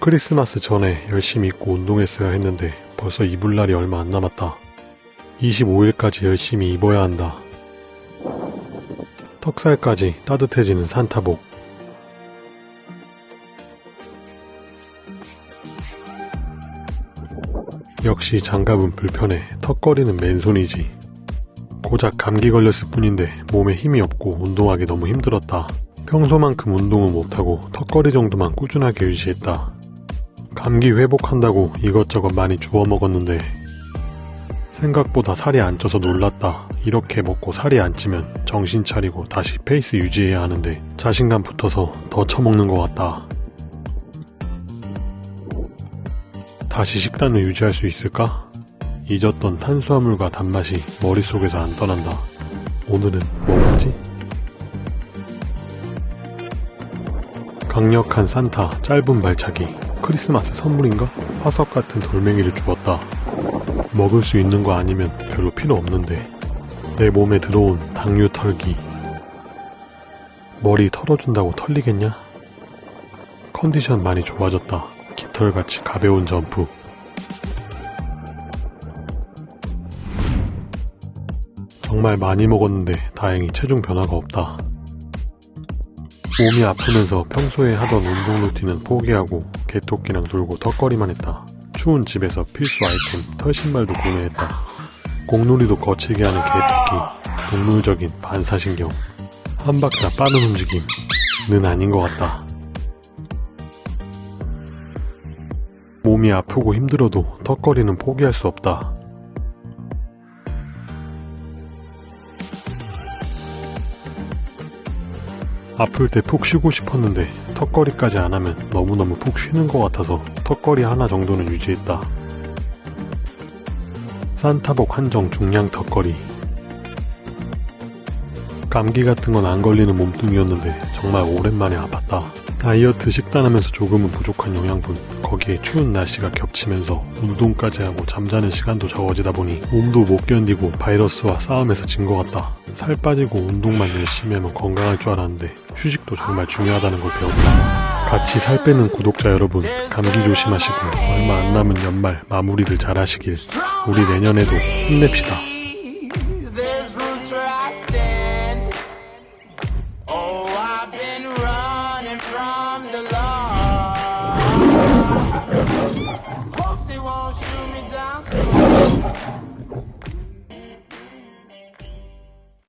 크리스마스 전에 열심히 입고 운동했어야 했는데 벌써 입을 날이 얼마 안 남았다. 25일까지 열심히 입어야 한다. 턱살까지 따뜻해지는 산타복. 역시 장갑은 불편해 턱걸이는 맨손이지. 고작 감기 걸렸을 뿐인데 몸에 힘이 없고 운동하기 너무 힘들었다. 평소만큼 운동은 못하고 턱걸이 정도만 꾸준하게 유지했다. 감기 회복한다고 이것저것 많이 주워 먹었는데 생각보다 살이 안 쪄서 놀랐다. 이렇게 먹고 살이 안 찌면 정신 차리고 다시 페이스 유지해야 하는데 자신감 붙어서 더 처먹는 것 같다. 다시 식단을 유지할 수 있을까? 잊었던 탄수화물과 단맛이 머릿속에서 안 떠난다. 오늘은 뭐 먹지? 강력한 산타 짧은 발차기 크리스마스 선물인가? 화석 같은 돌멩이를 주었다. 먹을 수 있는 거 아니면 별로 필요 없는데 내 몸에 들어온 당류 털기 머리 털어준다고 털리겠냐? 컨디션 많이 좋아졌다. 깃털같이 가벼운 점프 정말 많이 먹었는데 다행히 체중 변화가 없다. 몸이 아프면서 평소에 하던 운동 루틴은 포기하고 개토끼랑 놀고 턱걸이만 했다. 추운 집에서 필수 아이템 털신발도 구매했다. 공놀이도 거칠게 하는 개토끼, 동물적인 반사신경, 한 박자 빠른 움직임 는 아닌 것 같다. 몸이 아프고 힘들어도 턱걸이는 포기할 수 없다. 아플 때 푹 쉬고 싶었는데 턱걸이까지 안 하면 너무너무 푹 쉬는 것 같아서 턱걸이 하나 정도는 유지했다. 산타복 한정 중량 턱걸이 감기 같은 건 안 걸리는 몸뚱이였는데 정말 오랜만에 아팠다. 다이어트 식단하면서 조금은 부족한 영양분 거기에 추운 날씨가 겹치면서 운동까지 하고 잠자는 시간도 적어지다 보니 몸도 못 견디고 바이러스와 싸움에서 진 것 같다. 살 빠지고 운동만 열심히 하면 건강할 줄 알았는데 휴식도 정말 중요하다는 걸 배웠다. 같이 살 빼는 구독자 여러분 감기 조심하시고 얼마 안 남은 연말 마무리를 잘 하시길 우리 내년에도 힘냅시다. running from the law. Hope they won't shoot me down soon.